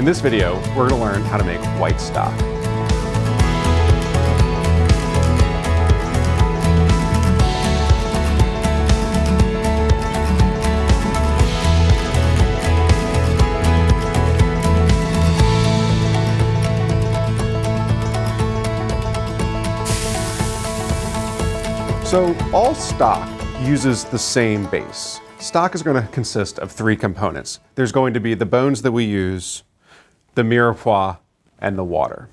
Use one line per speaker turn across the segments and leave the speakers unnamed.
In this video, we're going to learn how to make white stock. So all stock uses the same base. Stock is going to consist of three components. There's going to be the bones that we use, the mirepoix, and the water.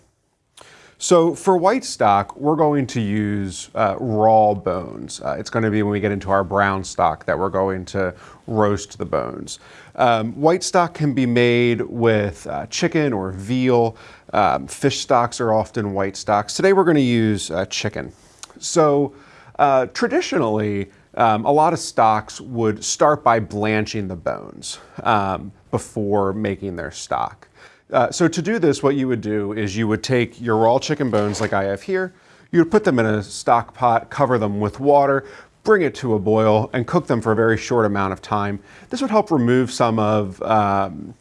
So for white stock, we're going to use uh, raw bones. Uh, it's going to be when we get into our brown stock that we're going to roast the bones. Um, white stock can be made with uh, chicken or veal. Um, fish stocks are often white stocks. Today we're going to use uh, chicken. So uh, traditionally, um, a lot of stocks would start by blanching the bones um, before making their stock. Uh, so to do this, what you would do is you would take your raw chicken bones like I have here, you would put them in a stock pot, cover them with water, bring it to a boil, and cook them for a very short amount of time. This would help remove some of um,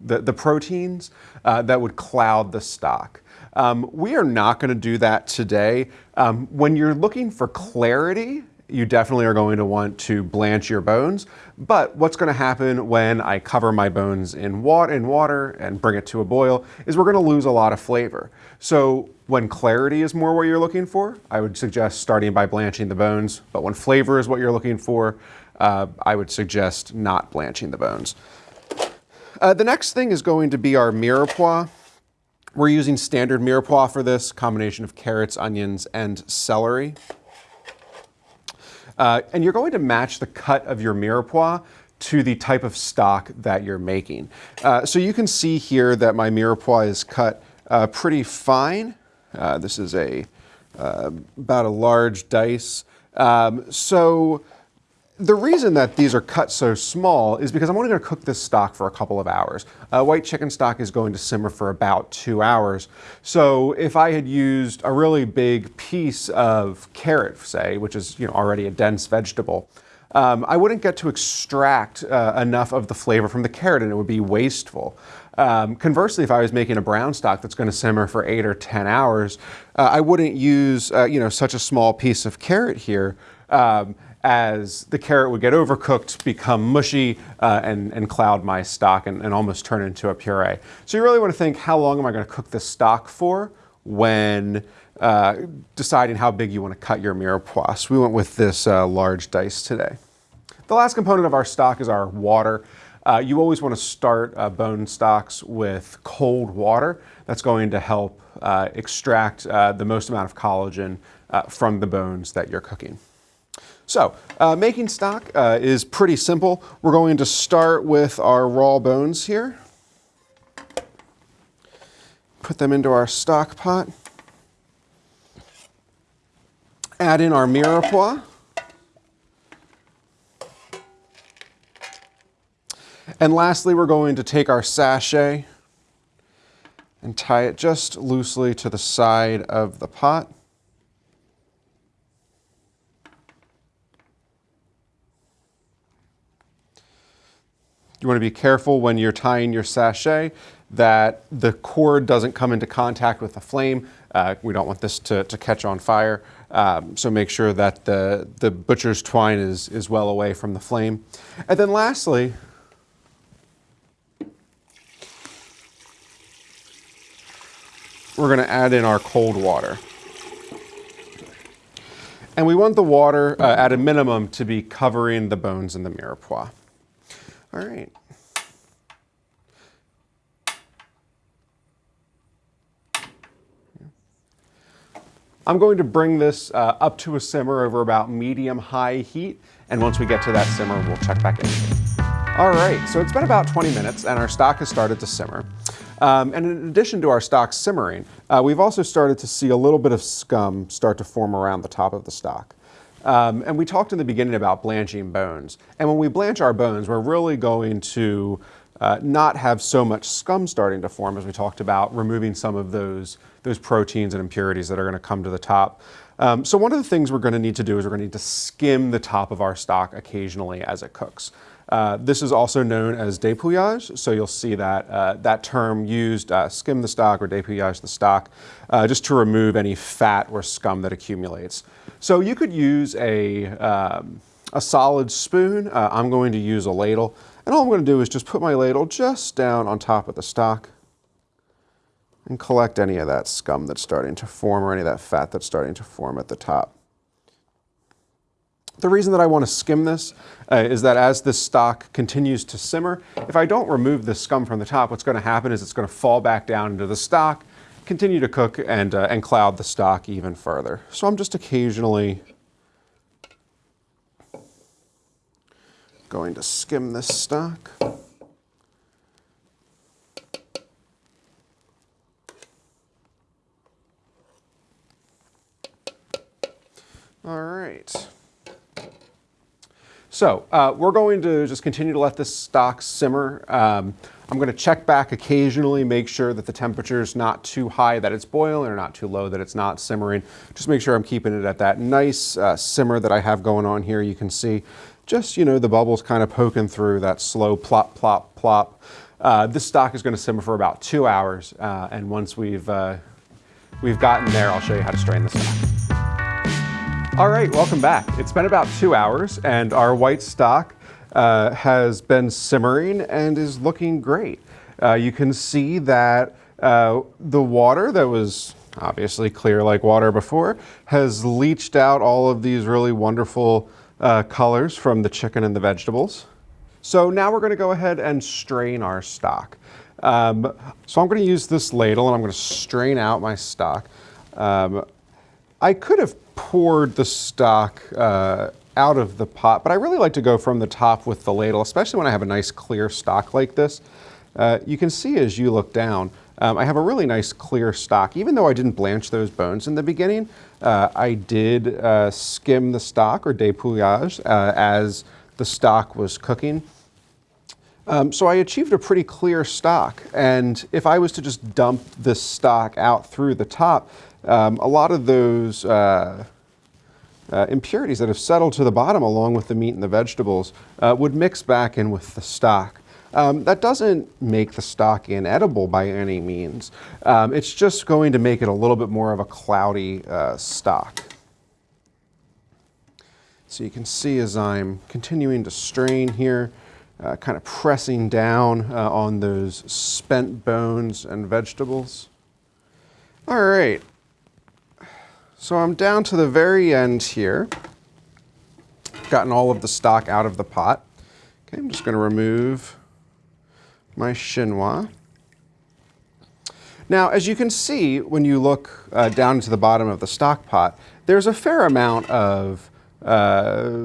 the, the proteins uh, that would cloud the stock. Um, we are not going to do that today. Um, when you're looking for clarity, you definitely are going to want to blanch your bones. But what's going to happen when I cover my bones in water, in water and bring it to a boil is we're going to lose a lot of flavor. So when clarity is more what you're looking for, I would suggest starting by blanching the bones. But when flavor is what you're looking for, uh, I would suggest not blanching the bones. Uh, the next thing is going to be our mirepoix. We're using standard mirepoix for this, combination of carrots, onions, and celery. Uh, and you're going to match the cut of your mirepoix to the type of stock that you're making. Uh, so you can see here that my mirepoix is cut uh, pretty fine. Uh, this is a uh, about a large dice. Um, so the reason that these are cut so small is because I'm only going to cook this stock for a couple of hours. Uh, white chicken stock is going to simmer for about two hours. So if I had used a really big piece of carrot, say, which is you know, already a dense vegetable, um, I wouldn't get to extract uh, enough of the flavor from the carrot and it would be wasteful. Um, conversely, if I was making a brown stock that's going to simmer for eight or 10 hours, uh, I wouldn't use uh, you know, such a small piece of carrot here. Um, as the carrot would get overcooked, become mushy, uh, and, and cloud my stock and, and almost turn into a puree. So you really want to think, how long am I going to cook this stock for when uh, deciding how big you want to cut your mirepoix. We went with this uh, large dice today. The last component of our stock is our water. Uh, you always want to start uh, bone stocks with cold water. That's going to help uh, extract uh, the most amount of collagen from the bones that you're cooking. So uh, making stock uh, is pretty simple. We're going to start with our raw bones here. Put them into our stock pot. Add in our mirepoix. And lastly, we're going to take our sachet and tie it just loosely to the side of the pot. You want to be careful when you're tying your sachet that the cord doesn't come into contact with the flame. Uh, we don't want this to, to catch on fire. Um, so make sure that the, the butcher's twine is, is well away from the flame. And then lastly, we're going to add in our cold water. And we want the water uh, at a minimum to be covering the bones in the mirepoix. All right. I'm going to bring this uh, up to a simmer over about medium-high heat, and once we get to that simmer, we'll check back in. All right, so it's been about 20 minutes, and our stock has started to simmer. Um, and in addition to our stock simmering, uh, we've also started to see a little bit of scum start to form around the top of the stock. Um, and we talked in the beginning about blanching bones. And when we blanch our bones, we're really going to uh, not have so much scum starting to form as we talked about, removing some of those, those proteins and impurities that are going to come to the top. Um, so one of the things we're going to need to do is we're going to need to skim the top of our stock occasionally as it cooks. Uh, this is also known as dépouillage, so you'll see that uh, that term used, uh, skim the stock or dépouillage the stock, uh, just to remove any fat or scum that accumulates. So you could use a, um, a solid spoon. Uh, I'm going to use a ladle, and all I'm going to do is just put my ladle just down on top of the stock and collect any of that scum that's starting to form or any of that fat that's starting to form at the top. The reason that I want to skim this uh, is that as this stock continues to simmer, if I don't remove the scum from the top, what's going to happen is it's going to fall back down into the stock, continue to cook, and, uh, and cloud the stock even further. So I'm just occasionally going to skim this stock. All right. So uh, we're going to just continue to let this stock simmer. Um, I'm going to check back occasionally, make sure that the temperature is not too high that it's boiling or not too low that it's not simmering. Just make sure I'm keeping it at that nice uh, simmer that I have going on here. You can see just, you know, the bubbles kind of poking through that slow plop, plop, plop. Uh, this stock is going to simmer for about two hours. Uh, and once we've, uh, we've gotten there, I'll show you how to strain stock. All right, welcome back. It's been about two hours and our white stock uh, has been simmering and is looking great. Uh, you can see that uh, the water that was obviously clear like water before has leached out all of these really wonderful uh, colors from the chicken and the vegetables. So now we're gonna go ahead and strain our stock. Um, so I'm gonna use this ladle and I'm gonna strain out my stock. Um, I could have poured the stock uh, out of the pot, but I really like to go from the top with the ladle, especially when I have a nice clear stock like this. Uh, you can see as you look down, um, I have a really nice clear stock. Even though I didn't blanch those bones in the beginning, uh, I did uh, skim the stock or dépouillage uh, as the stock was cooking. Um, so I achieved a pretty clear stock. And if I was to just dump this stock out through the top, um, a lot of those uh, uh, impurities that have settled to the bottom along with the meat and the vegetables uh, would mix back in with the stock. Um, that doesn't make the stock inedible by any means. Um, it's just going to make it a little bit more of a cloudy uh, stock. So you can see as I'm continuing to strain here, uh, kind of pressing down uh, on those spent bones and vegetables. All right, so I'm down to the very end here. Gotten all of the stock out of the pot. Okay, I'm just going to remove my chinois. Now, as you can see, when you look uh, down to the bottom of the stock pot, there's a fair amount of uh,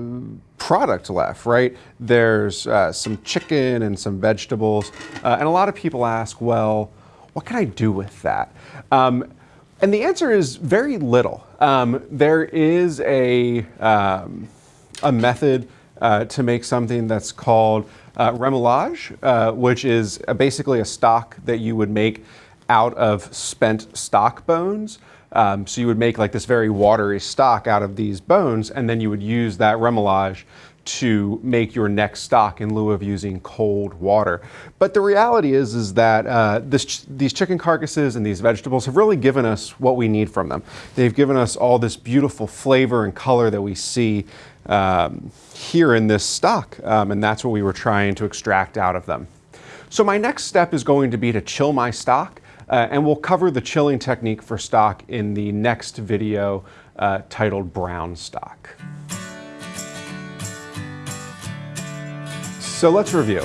product left, right? There's uh, some chicken and some vegetables, uh, and a lot of people ask, well, what can I do with that? Um, and the answer is very little. Um, there is a, um, a method uh, to make something that's called uh, remouillage, which is basically a stock that you would make out of spent stock bones. Um, so you would make like this very watery stock out of these bones, and then you would use that remouillage to make your next stock in lieu of using cold water. But the reality is, is that uh, this, these chicken carcasses and these vegetables have really given us what we need from them. They've given us all this beautiful flavor and color that we see um, here in this stock, um, and that's what we were trying to extract out of them. So my next step is going to be to chill my stock, uh, and we'll cover the chilling technique for stock in the next video uh, titled Brown Stock. So let's review.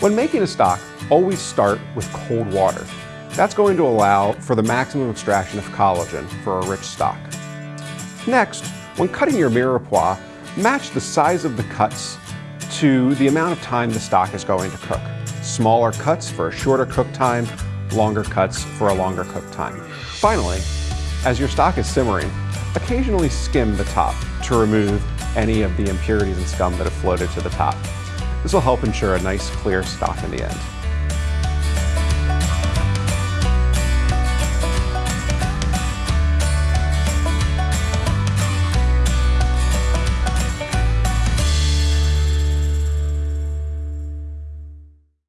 When making a stock, always start with cold water. That's going to allow for the maximum extraction of collagen for a rich stock. Next, when cutting your mirepoix, match the size of the cuts to the amount of time the stock is going to cook. Smaller cuts for a shorter cook time, longer cuts for a longer cook time. Finally, as your stock is simmering, occasionally skim the top to remove any of the impurities and scum that have floated to the top. This will help ensure a nice clear stock in the end.